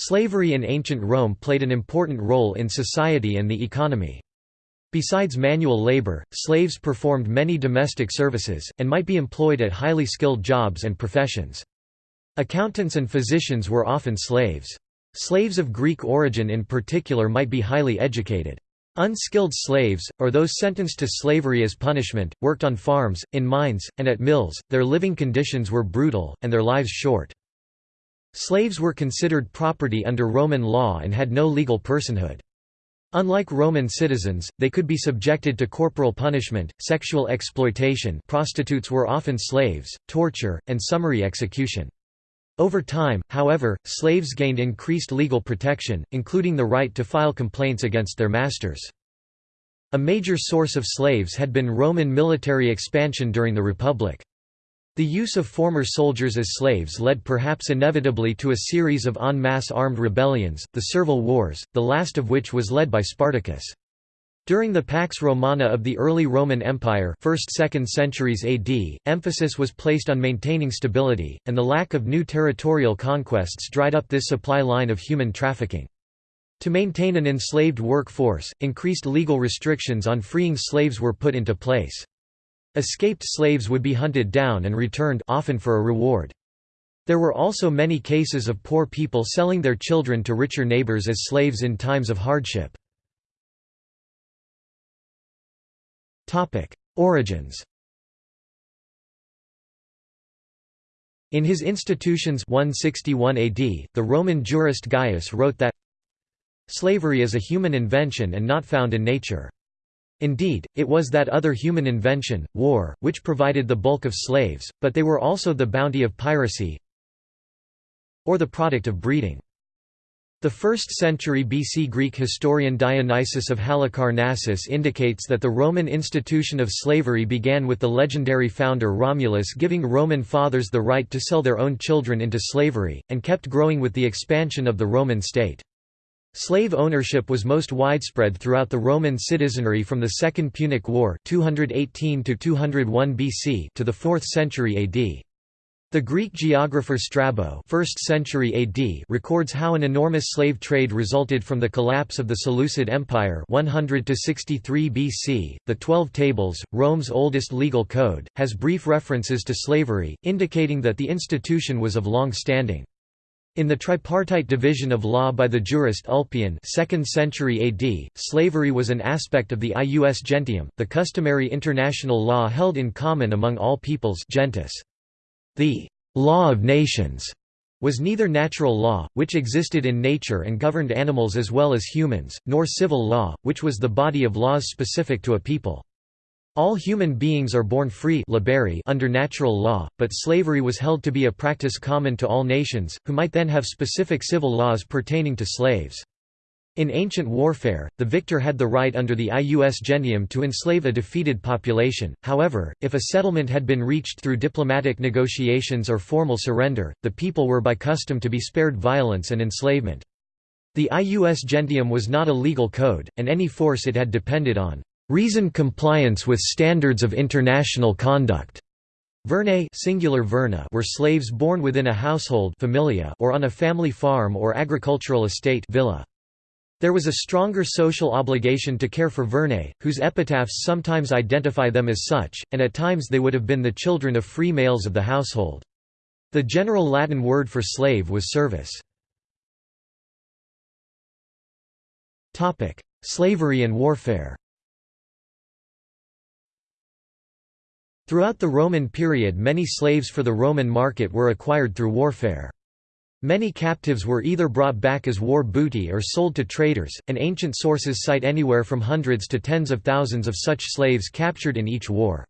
Slavery in ancient Rome played an important role in society and the economy. Besides manual labor, slaves performed many domestic services, and might be employed at highly skilled jobs and professions. Accountants and physicians were often slaves. Slaves of Greek origin in particular might be highly educated. Unskilled slaves, or those sentenced to slavery as punishment, worked on farms, in mines, and at mills, their living conditions were brutal, and their lives short. Slaves were considered property under Roman law and had no legal personhood. Unlike Roman citizens, they could be subjected to corporal punishment, sexual exploitation prostitutes were often slaves, torture, and summary execution. Over time, however, slaves gained increased legal protection, including the right to file complaints against their masters. A major source of slaves had been Roman military expansion during the Republic. The use of former soldiers as slaves led perhaps inevitably to a series of en masse armed rebellions, the Servile Wars, the last of which was led by Spartacus. During the Pax Romana of the early Roman Empire 1st–2nd centuries AD, emphasis was placed on maintaining stability, and the lack of new territorial conquests dried up this supply line of human trafficking. To maintain an enslaved workforce, increased legal restrictions on freeing slaves were put into place. Escaped slaves would be hunted down and returned often for a reward. There were also many cases of poor people selling their children to richer neighbors as slaves in times of hardship. Origins In his Institutions 161 AD, the Roman jurist Gaius wrote that Slavery is a human invention and not found in nature. Indeed, it was that other human invention, war, which provided the bulk of slaves, but they were also the bounty of piracy or the product of breeding. The 1st century BC Greek historian Dionysius of Halicarnassus indicates that the Roman institution of slavery began with the legendary founder Romulus giving Roman fathers the right to sell their own children into slavery, and kept growing with the expansion of the Roman state. Slave ownership was most widespread throughout the Roman citizenry from the Second Punic War 218 BC to the 4th century AD. The Greek geographer Strabo 1st century AD records how an enormous slave trade resulted from the collapse of the Seleucid Empire 100 to 63 BC. The Twelve Tables, Rome's oldest legal code, has brief references to slavery, indicating that the institution was of long standing. In the tripartite division of law by the jurist Ulpian 2nd century AD, slavery was an aspect of the ius gentium, the customary international law held in common among all peoples gentis. The «law of nations» was neither natural law, which existed in nature and governed animals as well as humans, nor civil law, which was the body of laws specific to a people. All human beings are born free under natural law, but slavery was held to be a practice common to all nations, who might then have specific civil laws pertaining to slaves. In ancient warfare, the victor had the right under the ius gentium to enslave a defeated population, however, if a settlement had been reached through diplomatic negotiations or formal surrender, the people were by custom to be spared violence and enslavement. The ius gentium was not a legal code, and any force it had depended on reason compliance with standards of international conduct. Vernae singular verna were slaves born within a household familia or on a family farm or agricultural estate villa. There was a stronger social obligation to care for vernae, whose epitaphs sometimes identify them as such, and at times they would have been the children of free males of the household. The general Latin word for slave was servus. Slavery and warfare Throughout the Roman period many slaves for the Roman market were acquired through warfare. Many captives were either brought back as war booty or sold to traders, and ancient sources cite anywhere from hundreds to tens of thousands of such slaves captured in each war.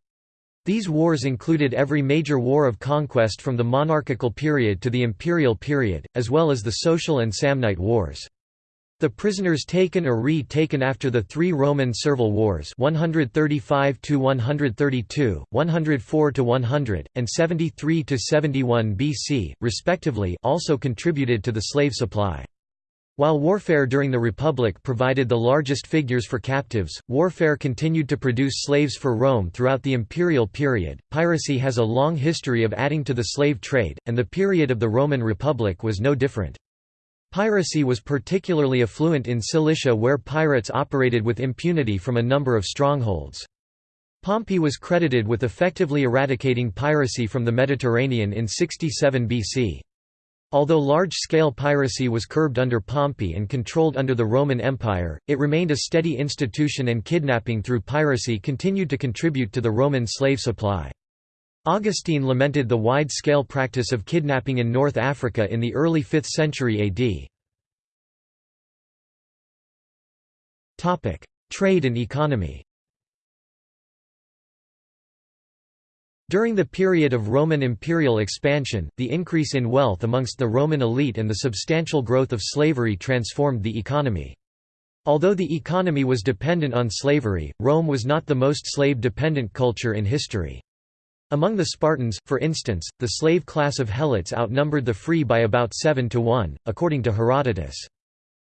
These wars included every major war of conquest from the monarchical period to the imperial period, as well as the social and Samnite wars. The prisoners taken or re-taken after the three Roman Servile Wars 135–132, 104–100, and 73–71 BC, respectively also contributed to the slave supply. While warfare during the Republic provided the largest figures for captives, warfare continued to produce slaves for Rome throughout the imperial period. Piracy has a long history of adding to the slave trade, and the period of the Roman Republic was no different. Piracy was particularly affluent in Cilicia where pirates operated with impunity from a number of strongholds. Pompey was credited with effectively eradicating piracy from the Mediterranean in 67 BC. Although large-scale piracy was curbed under Pompey and controlled under the Roman Empire, it remained a steady institution and kidnapping through piracy continued to contribute to the Roman slave supply. Augustine lamented the wide-scale practice of kidnapping in North Africa in the early 5th century AD. Trade and economy During the period of Roman imperial expansion, the increase in wealth amongst the Roman elite and the substantial growth of slavery transformed the economy. Although the economy was dependent on slavery, Rome was not the most slave-dependent culture in history. Among the Spartans, for instance, the slave class of helots outnumbered the free by about 7 to 1, according to Herodotus.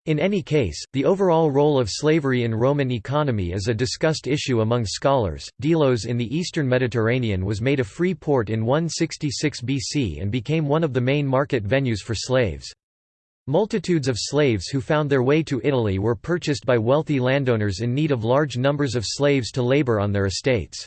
In any case, the overall role of slavery in Roman economy is a discussed issue among scholars. Delos in the eastern Mediterranean was made a free port in 166 BC and became one of the main market venues for slaves. Multitudes of slaves who found their way to Italy were purchased by wealthy landowners in need of large numbers of slaves to labor on their estates.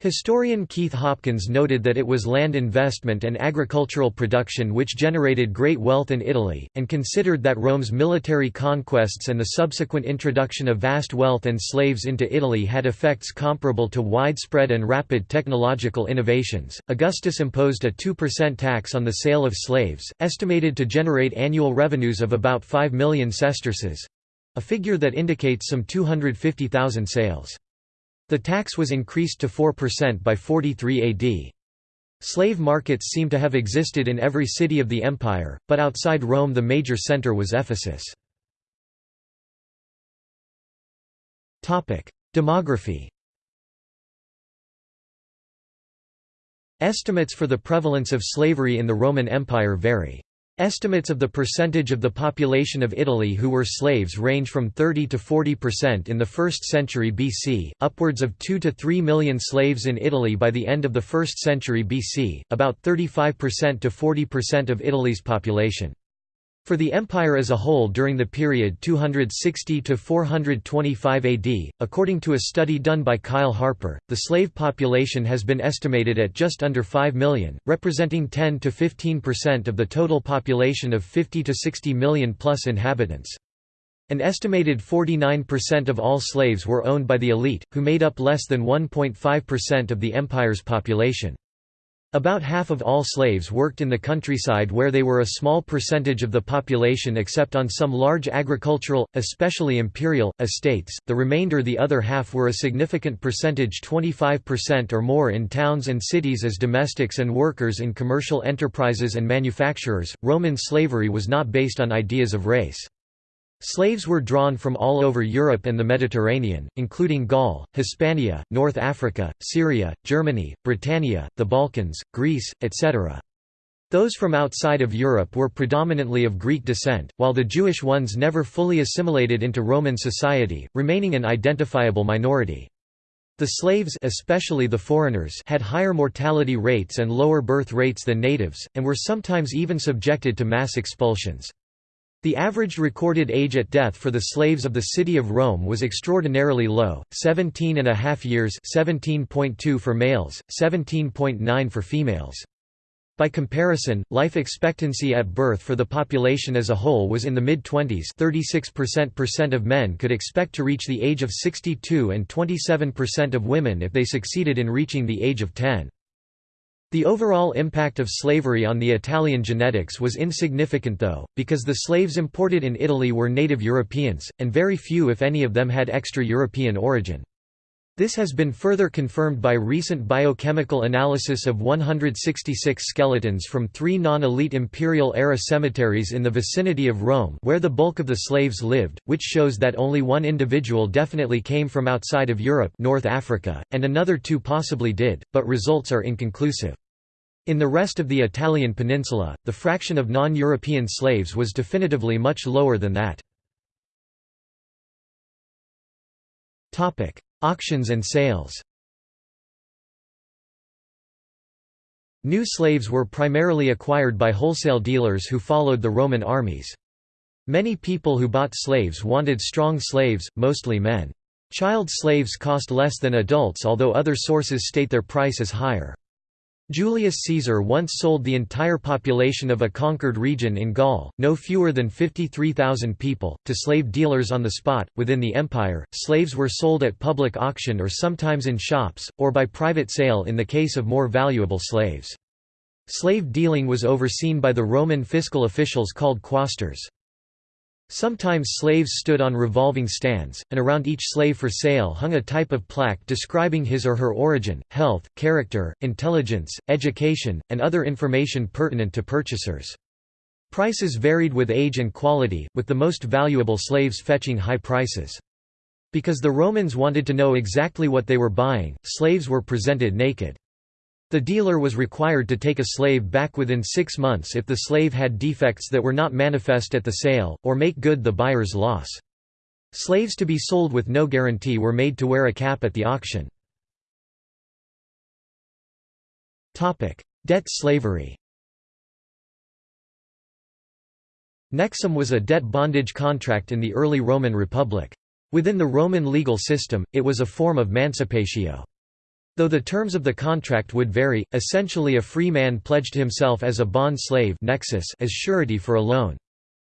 Historian Keith Hopkins noted that it was land investment and agricultural production which generated great wealth in Italy, and considered that Rome's military conquests and the subsequent introduction of vast wealth and slaves into Italy had effects comparable to widespread and rapid technological innovations. Augustus imposed a 2% tax on the sale of slaves, estimated to generate annual revenues of about 5 million sesterces a figure that indicates some 250,000 sales. The tax was increased to 4% by 43 AD. Slave markets seem to have existed in every city of the empire, but outside Rome the major center was Ephesus. Demography Estimates for the prevalence of slavery in the Roman Empire vary. Estimates of the percentage of the population of Italy who were slaves range from 30 to 40 percent in the 1st century BC, upwards of 2 to 3 million slaves in Italy by the end of the 1st century BC, about 35 percent to 40 percent of Italy's population. For the empire as a whole during the period 260 to 425 AD, according to a study done by Kyle Harper, the slave population has been estimated at just under 5 million, representing 10 to 15% of the total population of 50 to 60 million plus inhabitants. An estimated 49% of all slaves were owned by the elite, who made up less than 1.5% of the empire's population. About half of all slaves worked in the countryside where they were a small percentage of the population except on some large agricultural, especially imperial, estates, the remainder the other half were a significant percentage 25% or more in towns and cities as domestics and workers in commercial enterprises and manufacturers. Roman slavery was not based on ideas of race. Slaves were drawn from all over Europe and the Mediterranean, including Gaul, Hispania, North Africa, Syria, Germany, Britannia, the Balkans, Greece, etc. Those from outside of Europe were predominantly of Greek descent, while the Jewish ones never fully assimilated into Roman society, remaining an identifiable minority. The slaves especially the foreigners had higher mortality rates and lower birth rates than natives, and were sometimes even subjected to mass expulsions. The average recorded age at death for the slaves of the city of Rome was extraordinarily low, 17 and a half years 17.2 for males, 17.9 for females. By comparison, life expectancy at birth for the population as a whole was in the mid-20s 36% of men could expect to reach the age of 62 and 27% of women if they succeeded in reaching the age of 10. The overall impact of slavery on the Italian genetics was insignificant though, because the slaves imported in Italy were native Europeans, and very few if any of them had extra-European origin. This has been further confirmed by recent biochemical analysis of 166 skeletons from three non-elite imperial-era cemeteries in the vicinity of Rome where the bulk of the slaves lived, which shows that only one individual definitely came from outside of Europe North Africa, and another two possibly did, but results are inconclusive. In the rest of the Italian peninsula, the fraction of non-European slaves was definitively much lower than that. Auctions and sales New slaves were primarily acquired by wholesale dealers who followed the Roman armies. Many people who bought slaves wanted strong slaves, mostly men. Child slaves cost less than adults although other sources state their price is higher. Julius Caesar once sold the entire population of a conquered region in Gaul, no fewer than 53,000 people, to slave dealers on the spot. Within the empire, slaves were sold at public auction or sometimes in shops, or by private sale in the case of more valuable slaves. Slave dealing was overseen by the Roman fiscal officials called quaestors. Sometimes slaves stood on revolving stands, and around each slave for sale hung a type of plaque describing his or her origin, health, character, intelligence, education, and other information pertinent to purchasers. Prices varied with age and quality, with the most valuable slaves fetching high prices. Because the Romans wanted to know exactly what they were buying, slaves were presented naked. The dealer was required to take a slave back within six months if the slave had defects that were not manifest at the sale, or make good the buyer's loss. Slaves to be sold with no guarantee were made to wear a cap at the auction. Debt slavery Nexum was a debt bondage contract in the early Roman Republic. Within the Roman legal system, it was a form of mancipatio. Though the terms of the contract would vary, essentially a free man pledged himself as a bond slave nexus as surety for a loan.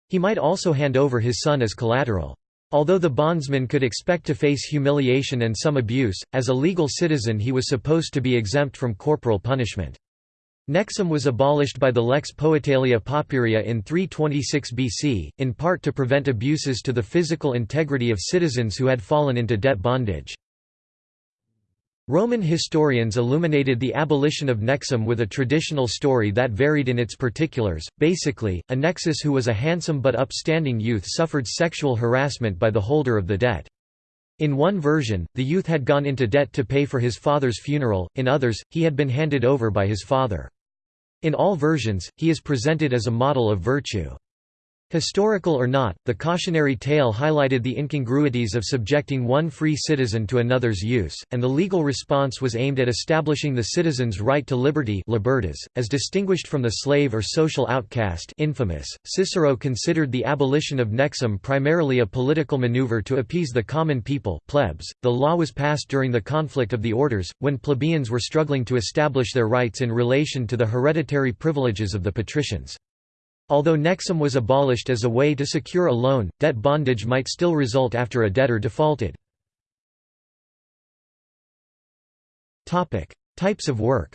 He might also hand over his son as collateral. Although the bondsman could expect to face humiliation and some abuse, as a legal citizen he was supposed to be exempt from corporal punishment. Nexum was abolished by the Lex Poetelia Papiria in 326 BC, in part to prevent abuses to the physical integrity of citizens who had fallen into debt bondage. Roman historians illuminated the abolition of Nexum with a traditional story that varied in its particulars. Basically, a Nexus who was a handsome but upstanding youth suffered sexual harassment by the holder of the debt. In one version, the youth had gone into debt to pay for his father's funeral, in others, he had been handed over by his father. In all versions, he is presented as a model of virtue. Historical or not, the cautionary tale highlighted the incongruities of subjecting one free citizen to another's use, and the legal response was aimed at establishing the citizen's right to liberty libertas, as distinguished from the slave or social outcast infamous. .Cicero considered the abolition of nexum primarily a political maneuver to appease the common people plebs. .The law was passed during the conflict of the orders, when plebeians were struggling to establish their rights in relation to the hereditary privileges of the patricians. Although Nexum was abolished as a way to secure a loan, debt bondage might still result after a debtor defaulted. Types of work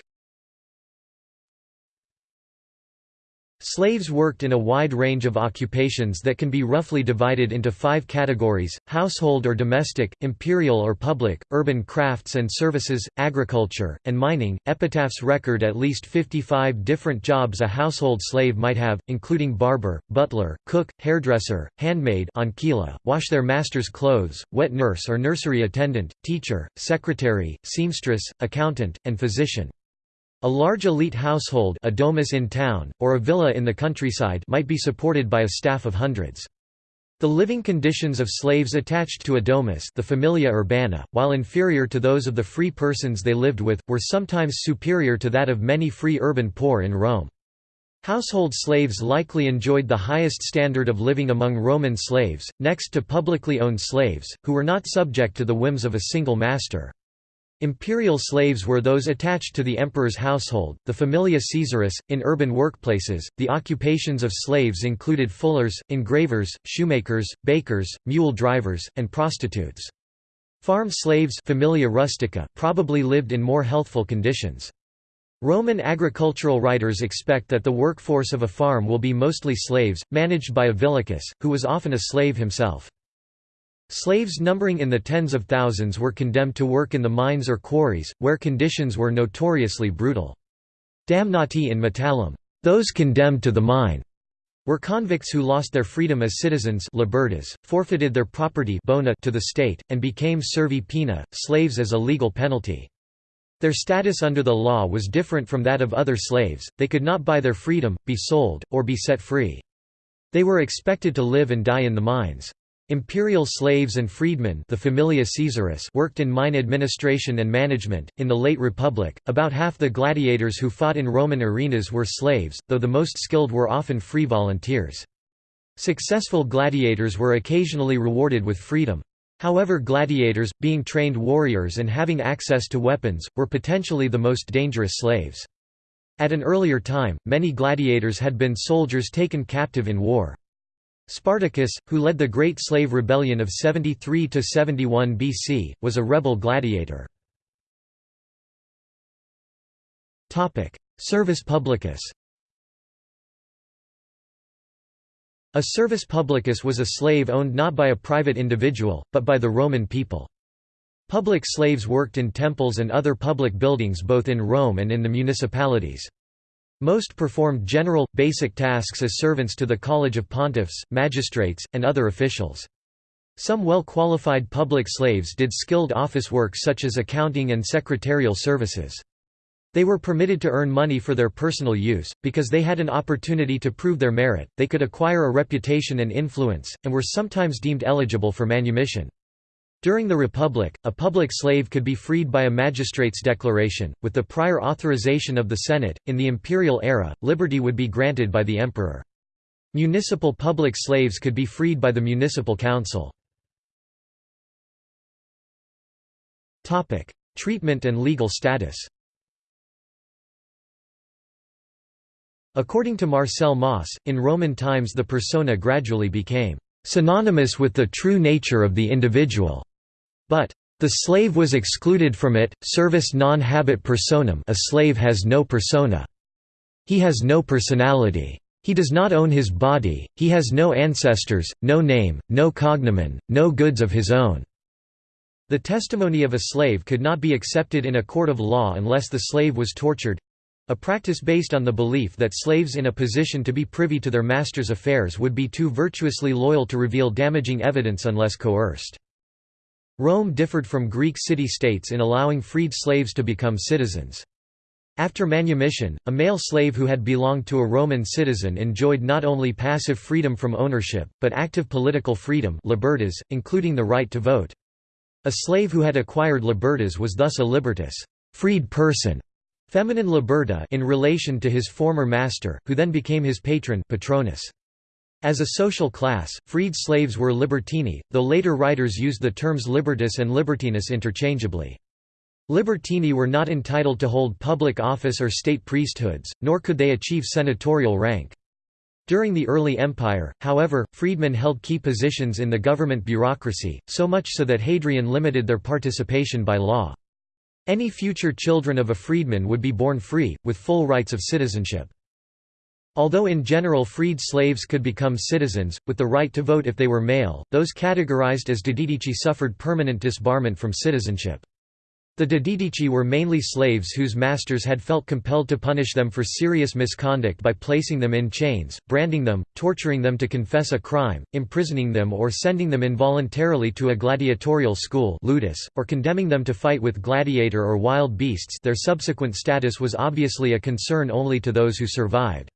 Slaves worked in a wide range of occupations that can be roughly divided into five categories, household or domestic, imperial or public, urban crafts and services, agriculture, and mining. Epitaphs record at least 55 different jobs a household slave might have, including barber, butler, cook, hairdresser, handmaid ancilla, wash their master's clothes, wet nurse or nursery attendant, teacher, secretary, seamstress, accountant, and physician. A large elite household a domus in town, or a villa in the countryside might be supported by a staff of hundreds. The living conditions of slaves attached to a domus the familia urbana, while inferior to those of the free persons they lived with, were sometimes superior to that of many free urban poor in Rome. Household slaves likely enjoyed the highest standard of living among Roman slaves, next to publicly owned slaves, who were not subject to the whims of a single master. Imperial slaves were those attached to the emperor's household, the familia Caesaris. In urban workplaces, the occupations of slaves included fullers, engravers, shoemakers, bakers, mule drivers, and prostitutes. Farm slaves familia rustica probably lived in more healthful conditions. Roman agricultural writers expect that the workforce of a farm will be mostly slaves, managed by a villicus, who was often a slave himself. Slaves numbering in the tens of thousands were condemned to work in the mines or quarries, where conditions were notoriously brutal. Damnati in metallum, those condemned to the mine, were convicts who lost their freedom as citizens libertas, forfeited their property bona to the state, and became servi poenae, slaves as a legal penalty. Their status under the law was different from that of other slaves, they could not buy their freedom, be sold, or be set free. They were expected to live and die in the mines. Imperial slaves and freedmen the familia Caesaris worked in mine administration and management. In the late Republic, about half the gladiators who fought in Roman arenas were slaves, though the most skilled were often free volunteers. Successful gladiators were occasionally rewarded with freedom. However gladiators, being trained warriors and having access to weapons, were potentially the most dangerous slaves. At an earlier time, many gladiators had been soldiers taken captive in war. Spartacus, who led the Great Slave Rebellion of 73–71 BC, was a rebel gladiator. Servus publicus A servus publicus was a slave owned not by a private individual, but by the Roman people. Public slaves worked in temples and other public buildings both in Rome and in the municipalities. Most performed general, basic tasks as servants to the college of pontiffs, magistrates, and other officials. Some well-qualified public slaves did skilled office work such as accounting and secretarial services. They were permitted to earn money for their personal use, because they had an opportunity to prove their merit, they could acquire a reputation and influence, and were sometimes deemed eligible for manumission. During the Republic, a public slave could be freed by a magistrate's declaration, with the prior authorization of the Senate. In the imperial era, liberty would be granted by the emperor. Municipal public slaves could be freed by the municipal council. Topic: Treatment and legal status According to Marcel Mauss, in Roman times the persona gradually became synonymous with the true nature of the individual, but the slave was excluded from it, servus non habet personam a slave has no persona. He has no personality. He does not own his body, he has no ancestors, no name, no cognomen, no goods of his own. The testimony of a slave could not be accepted in a court of law unless the slave was tortured, a practice based on the belief that slaves in a position to be privy to their master's affairs would be too virtuously loyal to reveal damaging evidence unless coerced. Rome differed from Greek city-states in allowing freed slaves to become citizens. After manumission, a male slave who had belonged to a Roman citizen enjoyed not only passive freedom from ownership, but active political freedom libertas, including the right to vote. A slave who had acquired libertas was thus a libertus freed person", Feminine liberta in relation to his former master, who then became his patron patronus. As a social class, freed slaves were libertini, though later writers used the terms libertus and libertinus interchangeably. Libertini were not entitled to hold public office or state priesthoods, nor could they achieve senatorial rank. During the early empire, however, freedmen held key positions in the government bureaucracy, so much so that Hadrian limited their participation by law. Any future children of a freedman would be born free, with full rights of citizenship. Although in general freed slaves could become citizens, with the right to vote if they were male, those categorized as dediticii suffered permanent disbarment from citizenship. The Dediticii were mainly slaves whose masters had felt compelled to punish them for serious misconduct by placing them in chains, branding them, torturing them to confess a crime, imprisoning them or sending them involuntarily to a gladiatorial school ludus, or condemning them to fight with gladiator or wild beasts their subsequent status was obviously a concern only to those who survived.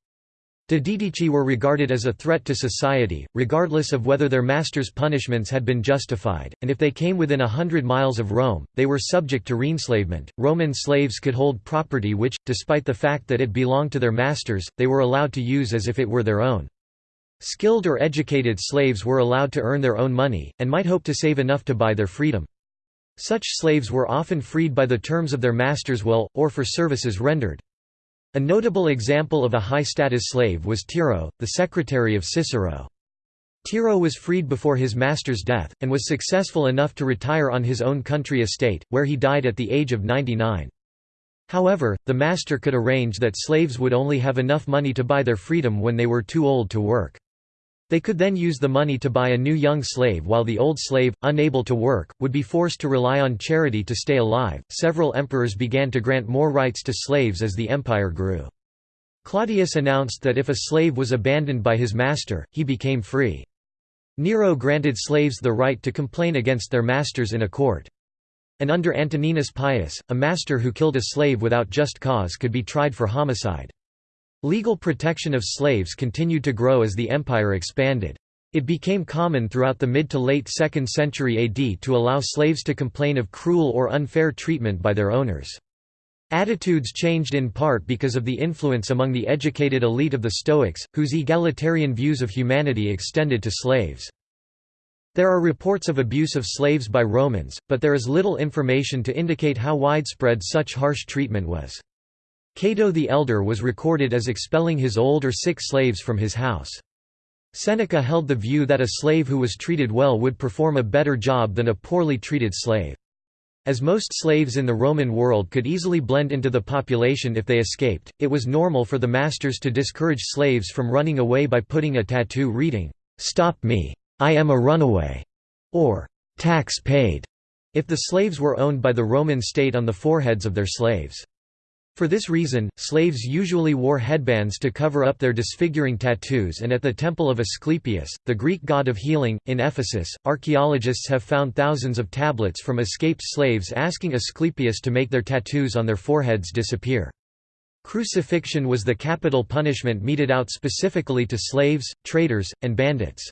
Dediticii were regarded as a threat to society, regardless of whether their masters' punishments had been justified, and if they came within a hundred miles of Rome, they were subject to reenslavement. Roman slaves could hold property which, despite the fact that it belonged to their masters, they were allowed to use as if it were their own. Skilled or educated slaves were allowed to earn their own money, and might hope to save enough to buy their freedom. Such slaves were often freed by the terms of their master's will, or for services rendered. A notable example of a high-status slave was Tiro, the secretary of Cicero. Tiro was freed before his master's death, and was successful enough to retire on his own country estate, where he died at the age of 99. However, the master could arrange that slaves would only have enough money to buy their freedom when they were too old to work. They could then use the money to buy a new young slave while the old slave, unable to work, would be forced to rely on charity to stay alive. Several emperors began to grant more rights to slaves as the empire grew. Claudius announced that if a slave was abandoned by his master, he became free. Nero granted slaves the right to complain against their masters in a court. And under Antoninus Pius, a master who killed a slave without just cause could be tried for homicide. Legal protection of slaves continued to grow as the empire expanded. It became common throughout the mid to late 2nd century AD to allow slaves to complain of cruel or unfair treatment by their owners. Attitudes changed in part because of the influence among the educated elite of the Stoics, whose egalitarian views of humanity extended to slaves. There are reports of abuse of slaves by Romans, but there is little information to indicate how widespread such harsh treatment was. Cato the Elder was recorded as expelling his old or sick slaves from his house. Seneca held the view that a slave who was treated well would perform a better job than a poorly treated slave. As most slaves in the Roman world could easily blend into the population if they escaped, it was normal for the masters to discourage slaves from running away by putting a tattoo reading, "'Stop me! I am a runaway' or "'Tax paid' if the slaves were owned by the Roman state on the foreheads of their slaves. For this reason, slaves usually wore headbands to cover up their disfiguring tattoos and at the temple of Asclepius, the Greek god of healing, in Ephesus, archaeologists have found thousands of tablets from escaped slaves asking Asclepius to make their tattoos on their foreheads disappear. Crucifixion was the capital punishment meted out specifically to slaves, traitors, and bandits.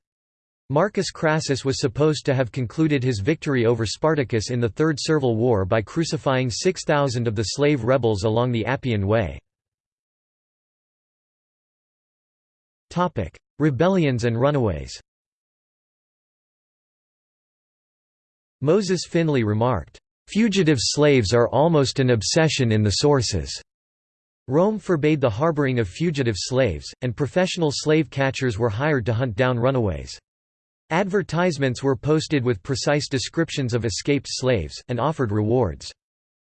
Marcus Crassus was supposed to have concluded his victory over Spartacus in the Third Servile War by crucifying 6,000 of the slave rebels along the Appian Way. Rebellions and runaways Moses Finley remarked, "...fugitive slaves are almost an obsession in the sources." Rome forbade the harboring of fugitive slaves, and professional slave catchers were hired to hunt down runaways. Advertisements were posted with precise descriptions of escaped slaves, and offered rewards.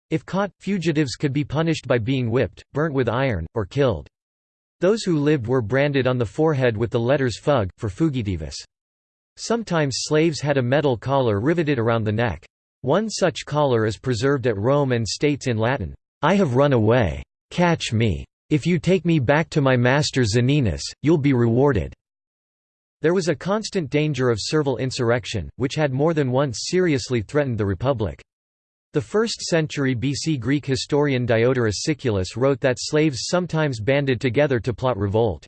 If caught, fugitives could be punished by being whipped, burnt with iron, or killed. Those who lived were branded on the forehead with the letters fug, for fugitivus. Sometimes slaves had a metal collar riveted around the neck. One such collar is preserved at Rome and states in Latin, I have run away. Catch me. If you take me back to my master Zoninus, you'll be rewarded. There was a constant danger of servile insurrection, which had more than once seriously threatened the Republic. The 1st century BC Greek historian Diodorus Siculus wrote that slaves sometimes banded together to plot revolt.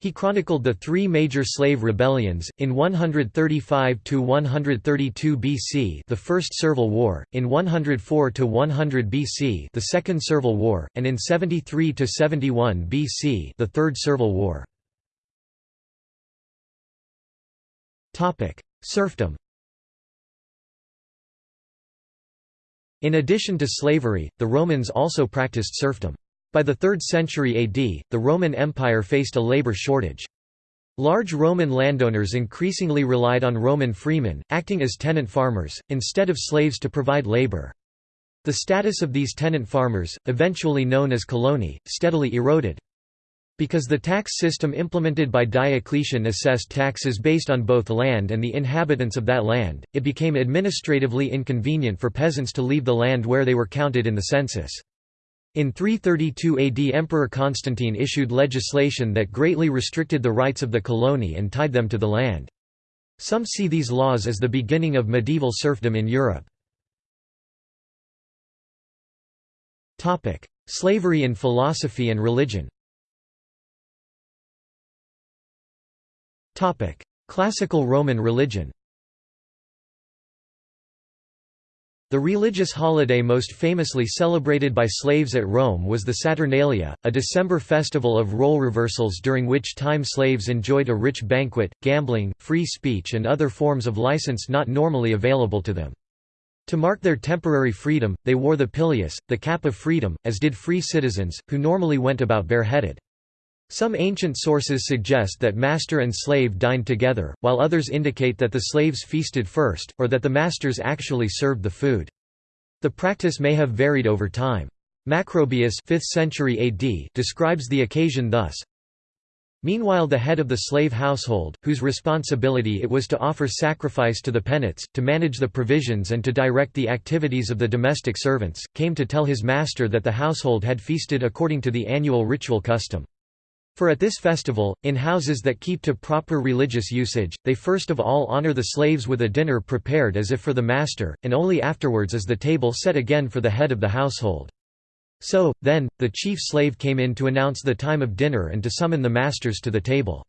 He chronicled the three major slave rebellions, in 135–132 BC the First Servile War, in 104–100 BC the Second Servile War, and in 73–71 BC the Third Servile War. Serfdom In addition to slavery, the Romans also practiced serfdom. By the 3rd century AD, the Roman Empire faced a labor shortage. Large Roman landowners increasingly relied on Roman freemen, acting as tenant farmers, instead of slaves to provide labor. The status of these tenant farmers, eventually known as coloni, steadily eroded. Because the tax system implemented by Diocletian assessed taxes based on both land and the inhabitants of that land, it became administratively inconvenient for peasants to leave the land where they were counted in the census. In 332 AD Emperor Constantine issued legislation that greatly restricted the rights of the coloni and tied them to the land. Some see these laws as the beginning of medieval serfdom in Europe. Slavery in philosophy and religion Classical Roman religion The religious holiday most famously celebrated by slaves at Rome was the Saturnalia, a December festival of role reversals during which time slaves enjoyed a rich banquet, gambling, free speech and other forms of license not normally available to them. To mark their temporary freedom, they wore the pileus, the cap of freedom, as did free citizens, who normally went about bareheaded. Some ancient sources suggest that master and slave dined together, while others indicate that the slaves feasted first, or that the masters actually served the food. The practice may have varied over time. Macrobius 5th century AD describes the occasion thus, Meanwhile the head of the slave household, whose responsibility it was to offer sacrifice to the penates, to manage the provisions and to direct the activities of the domestic servants, came to tell his master that the household had feasted according to the annual ritual custom. For at this festival, in houses that keep to proper religious usage, they first of all honor the slaves with a dinner prepared as if for the master, and only afterwards is the table set again for the head of the household. So, then, the chief slave came in to announce the time of dinner and to summon the masters to the table.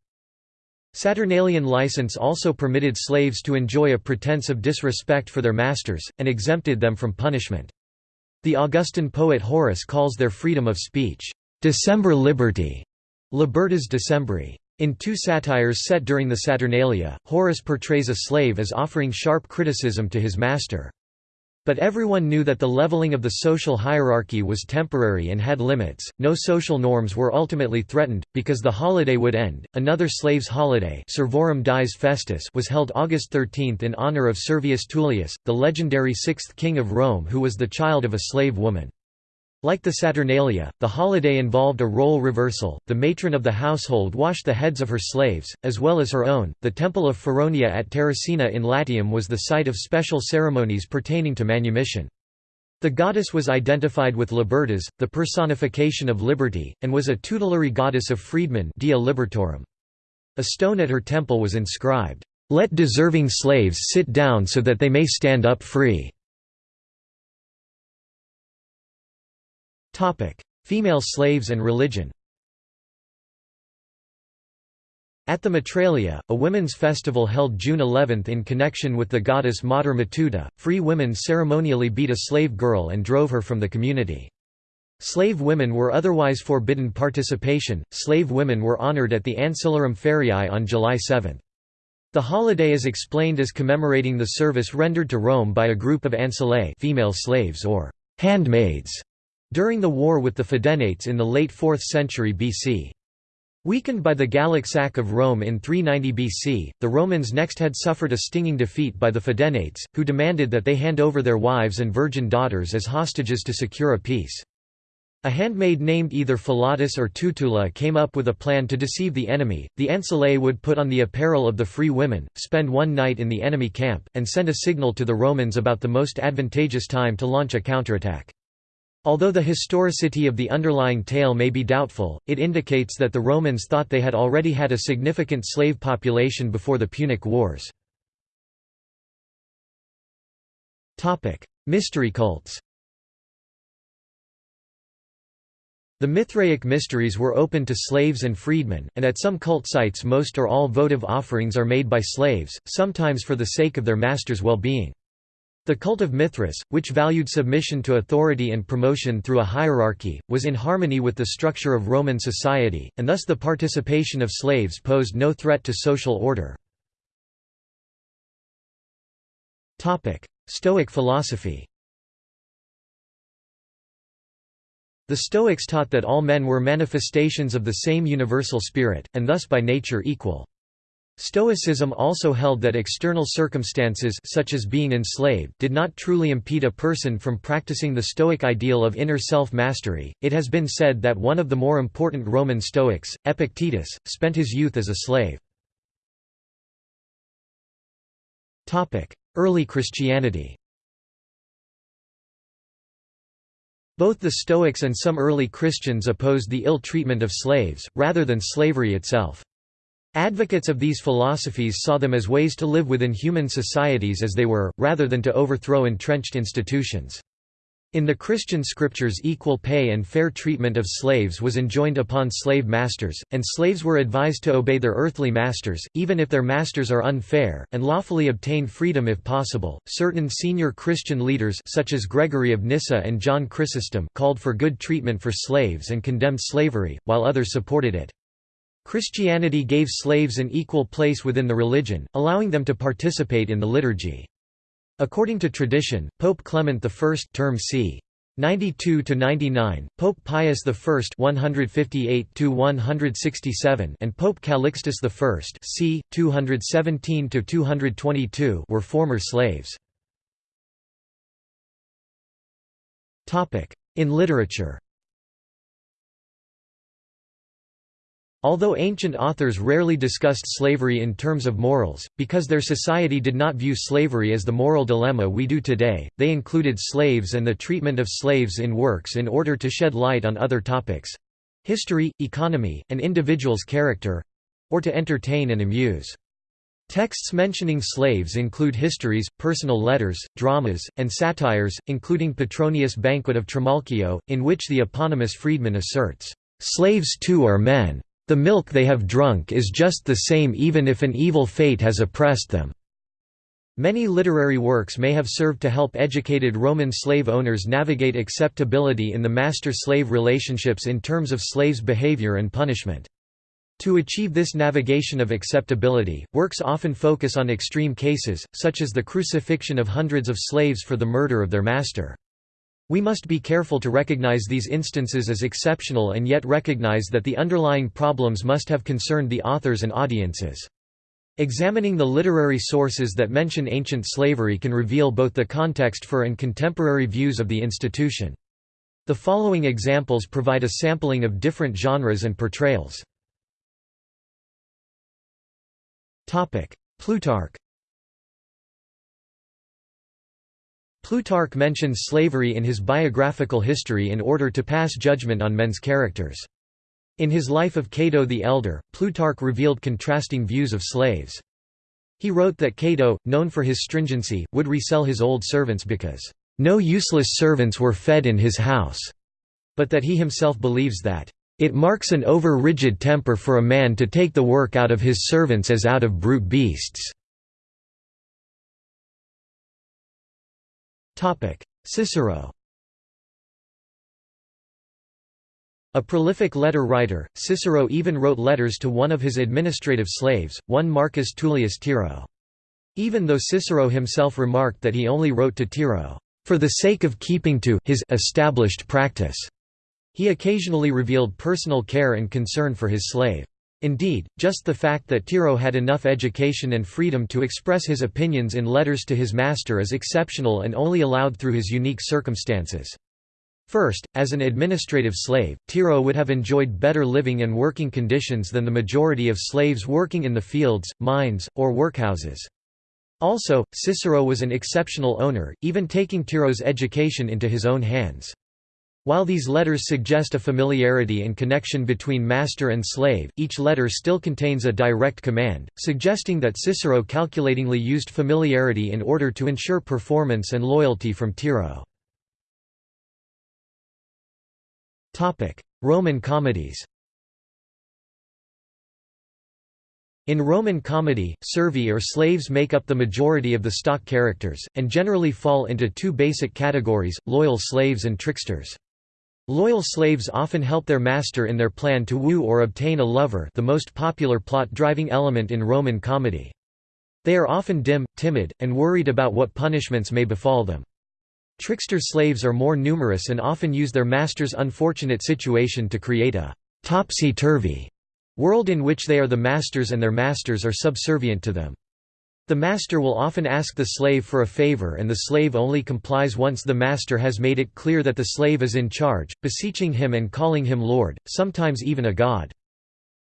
Saturnalian license also permitted slaves to enjoy a pretense of disrespect for their masters, and exempted them from punishment. The Augustan poet Horace calls their freedom of speech, "'December liberty' Libertas Decembri. In two satires set during the Saturnalia, Horace portrays a slave as offering sharp criticism to his master. But everyone knew that the leveling of the social hierarchy was temporary and had limits. No social norms were ultimately threatened, because the holiday would end. Another slaves' holiday Servorum Dies Festus was held August 13 in honor of Servius Tullius, the legendary sixth king of Rome who was the child of a slave woman. Like the Saturnalia, the holiday involved a role reversal. The matron of the household washed the heads of her slaves, as well as her own. The temple of Feronia at Terracina in Latium was the site of special ceremonies pertaining to manumission. The goddess was identified with Libertas, the personification of liberty, and was a tutelary goddess of freedmen Dea Libertorum. A stone at her temple was inscribed, "'Let deserving slaves sit down so that they may stand up free'". Female slaves and religion At the Matralia, a women's festival held June 11 in connection with the goddess Mater Matuta, free women ceremonially beat a slave girl and drove her from the community. Slave women were otherwise forbidden participation. Slave women were honored at the Ancillarum Feriae on July 7. The holiday is explained as commemorating the service rendered to Rome by a group of ancillae female slaves or handmaids during the war with the Fidenates in the late 4th century BC. Weakened by the Gallic sack of Rome in 390 BC, the Romans next had suffered a stinging defeat by the Fidenates, who demanded that they hand over their wives and virgin daughters as hostages to secure a peace. A handmaid named either Philotis or Tutula came up with a plan to deceive the enemy. The ancillae would put on the apparel of the free women, spend one night in the enemy camp, and send a signal to the Romans about the most advantageous time to launch a counterattack. Although the historicity of the underlying tale may be doubtful, it indicates that the Romans thought they had already had a significant slave population before the Punic Wars. Mystery cults The Mithraic mysteries were open to slaves and freedmen, and at some cult sites most or all votive offerings are made by slaves, sometimes for the sake of their master's well-being. The cult of Mithras, which valued submission to authority and promotion through a hierarchy, was in harmony with the structure of Roman society, and thus the participation of slaves posed no threat to social order. Stoic philosophy The Stoics taught that all men were manifestations of the same universal spirit, and thus by nature equal. Stoicism also held that external circumstances such as being enslaved did not truly impede a person from practicing the Stoic ideal of inner self-mastery. It has been said that one of the more important Roman Stoics, Epictetus, spent his youth as a slave. Topic: Early Christianity. Both the Stoics and some early Christians opposed the ill treatment of slaves, rather than slavery itself. Advocates of these philosophies saw them as ways to live within human societies as they were, rather than to overthrow entrenched institutions. In the Christian scriptures equal pay and fair treatment of slaves was enjoined upon slave masters, and slaves were advised to obey their earthly masters, even if their masters are unfair, and lawfully obtain freedom if possible. Certain senior Christian leaders such as Gregory of Nyssa and John Chrysostom called for good treatment for slaves and condemned slavery, while others supported it. Christianity gave slaves an equal place within the religion, allowing them to participate in the liturgy. According to tradition, Pope Clement I term c. 92 to 99, Pope Pius I 158 to 167 and Pope Calixtus I c. 217 to 222 were former slaves. Topic: In literature. Although ancient authors rarely discussed slavery in terms of morals, because their society did not view slavery as the moral dilemma we do today, they included slaves and the treatment of slaves in works in order to shed light on other topics—history, economy, and individual's character—or to entertain and amuse. Texts mentioning slaves include histories, personal letters, dramas, and satires, including Petronius' Banquet of Trimalchio, in which the eponymous freedman asserts, "...slaves too are men." The milk they have drunk is just the same even if an evil fate has oppressed them." Many literary works may have served to help educated Roman slave owners navigate acceptability in the master-slave relationships in terms of slaves' behavior and punishment. To achieve this navigation of acceptability, works often focus on extreme cases, such as the crucifixion of hundreds of slaves for the murder of their master. We must be careful to recognize these instances as exceptional and yet recognize that the underlying problems must have concerned the authors and audiences. Examining the literary sources that mention ancient slavery can reveal both the context for and contemporary views of the institution. The following examples provide a sampling of different genres and portrayals. Plutarch Plutarch mentions slavery in his biographical history in order to pass judgment on men's characters. In his Life of Cato the Elder, Plutarch revealed contrasting views of slaves. He wrote that Cato, known for his stringency, would resell his old servants because, "...no useless servants were fed in his house", but that he himself believes that, "...it marks an over-rigid temper for a man to take the work out of his servants as out of brute beasts." Cicero A prolific letter writer, Cicero even wrote letters to one of his administrative slaves, one Marcus Tullius Tiro. Even though Cicero himself remarked that he only wrote to Tiro, "...for the sake of keeping to his established practice," he occasionally revealed personal care and concern for his slave. Indeed, just the fact that Tiro had enough education and freedom to express his opinions in letters to his master is exceptional and only allowed through his unique circumstances. First, as an administrative slave, Tiro would have enjoyed better living and working conditions than the majority of slaves working in the fields, mines, or workhouses. Also, Cicero was an exceptional owner, even taking Tiro's education into his own hands. While these letters suggest a familiarity and connection between master and slave, each letter still contains a direct command, suggesting that Cicero calculatingly used familiarity in order to ensure performance and loyalty from Tiro. Roman comedies In Roman comedy, servi or slaves make up the majority of the stock characters, and generally fall into two basic categories, loyal slaves and tricksters. Loyal slaves often help their master in their plan to woo or obtain a lover the most popular plot-driving element in Roman comedy. They are often dim, timid, and worried about what punishments may befall them. Trickster slaves are more numerous and often use their master's unfortunate situation to create a topsy-turvy world in which they are the masters and their masters are subservient to them. The master will often ask the slave for a favor and the slave only complies once the master has made it clear that the slave is in charge, beseeching him and calling him lord, sometimes even a god.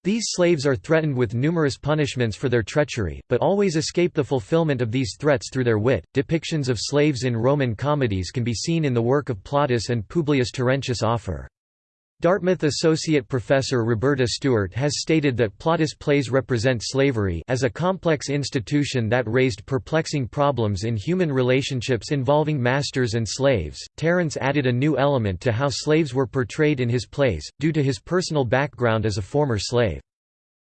These slaves are threatened with numerous punishments for their treachery, but always escape the fulfillment of these threats through their wit. Depictions of slaves in Roman comedies can be seen in the work of Plautus and Publius Terentius Afer. Dartmouth Associate Professor Roberta Stewart has stated that Plautus plays represent slavery as a complex institution that raised perplexing problems in human relationships involving masters and slaves. Terence added a new element to how slaves were portrayed in his plays, due to his personal background as a former slave.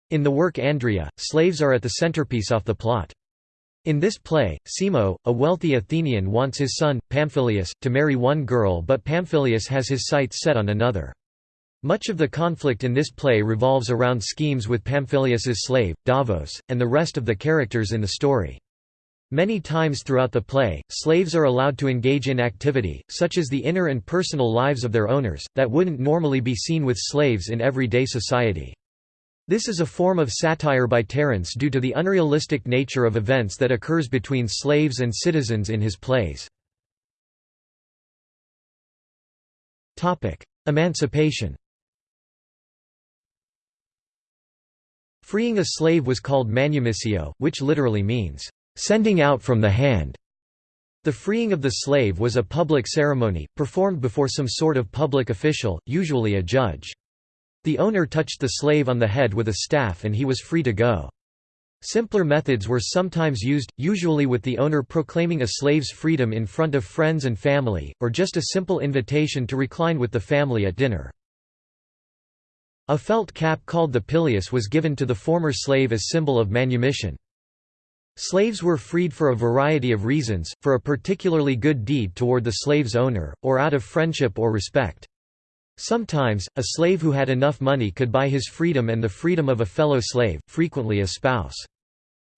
In the work Andria, slaves are at the centerpiece of the plot. In this play, Simo, a wealthy Athenian wants his son, Pamphilus, to marry one girl but Pamphilus has his sights set on another. Much of the conflict in this play revolves around schemes with Pamphilus's slave, Davus, and the rest of the characters in the story. Many times throughout the play, slaves are allowed to engage in activity, such as the inner and personal lives of their owners, that wouldn't normally be seen with slaves in everyday society. This is a form of satire by Terence due to the unrealistic nature of events that occurs between slaves and citizens in his plays. Emancipation Freeing a slave was called manumissio, which literally means, "...sending out from the hand". The freeing of the slave was a public ceremony, performed before some sort of public official, usually a judge. The owner touched the slave on the head with a staff and he was free to go. Simpler methods were sometimes used, usually with the owner proclaiming a slave's freedom in front of friends and family, or just a simple invitation to recline with the family at dinner. A felt cap called the pileus was given to the former slave as symbol of manumission. Slaves were freed for a variety of reasons, for a particularly good deed toward the slave's owner, or out of friendship or respect. Sometimes, a slave who had enough money could buy his freedom and the freedom of a fellow slave, frequently a spouse.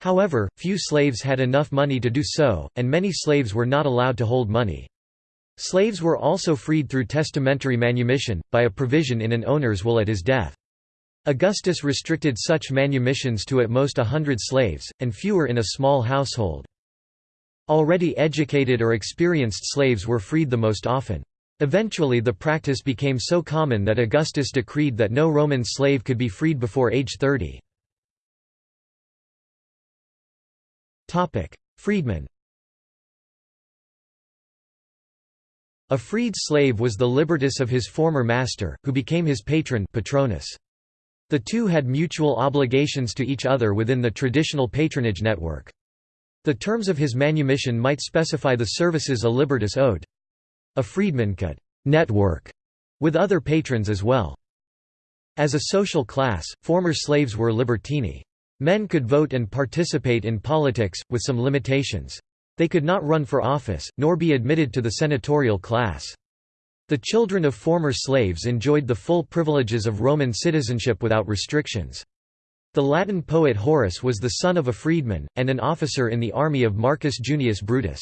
However, few slaves had enough money to do so, and many slaves were not allowed to hold money. Slaves were also freed through testamentary manumission, by a provision in an owner's will at his death. Augustus restricted such manumissions to at most a hundred slaves, and fewer in a small household. Already educated or experienced slaves were freed the most often. Eventually the practice became so common that Augustus decreed that no Roman slave could be freed before age 30. Freedman A freed slave was the libertus of his former master, who became his patron patronus. The two had mutual obligations to each other within the traditional patronage network. The terms of his manumission might specify the services a libertus owed. A freedman could «network» with other patrons as well. As a social class, former slaves were libertini. Men could vote and participate in politics, with some limitations. They could not run for office, nor be admitted to the senatorial class. The children of former slaves enjoyed the full privileges of Roman citizenship without restrictions. The Latin poet Horace was the son of a freedman, and an officer in the army of Marcus Junius Brutus.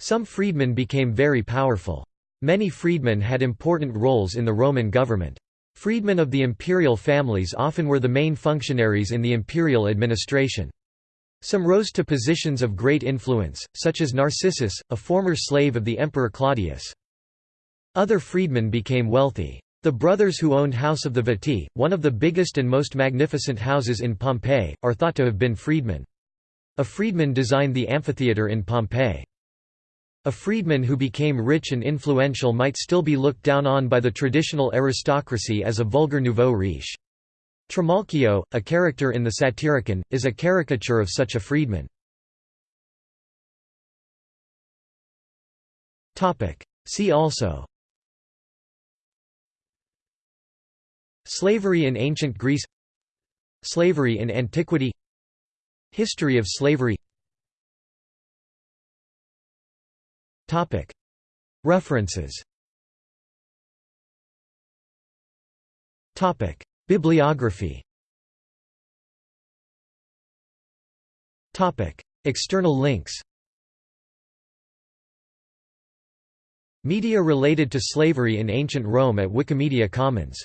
Some freedmen became very powerful. Many freedmen had important roles in the Roman government. Freedmen of the imperial families often were the main functionaries in the imperial administration. Some rose to positions of great influence, such as Narcissus, a former slave of the Emperor Claudius. Other freedmen became wealthy. The brothers who owned House of the Vettii, one of the biggest and most magnificent houses in Pompeii, are thought to have been freedmen. A freedman designed the amphitheatre in Pompeii. A freedman who became rich and influential might still be looked down on by the traditional aristocracy as a vulgar nouveau riche. Trimalchio, a character in the Satyricon, is a caricature of such a freedman. See also. Slavery in ancient Greece. Slavery in antiquity. History of slavery. References Bibliography. External links. Media related to slavery in ancient Rome at Wikimedia Commons